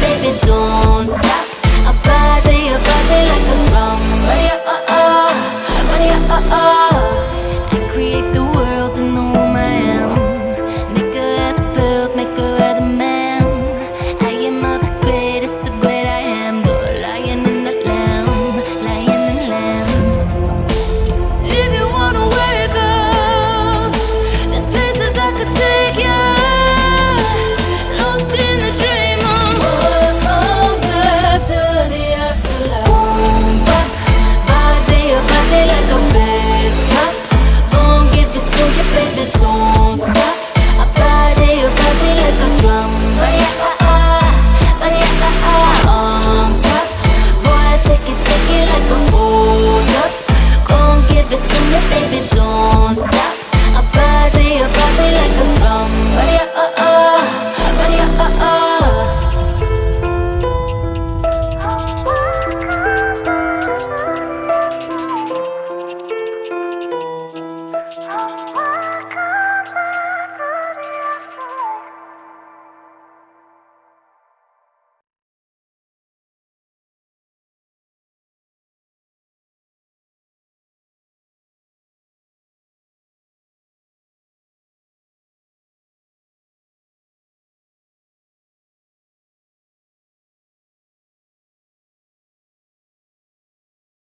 baby, don't stop.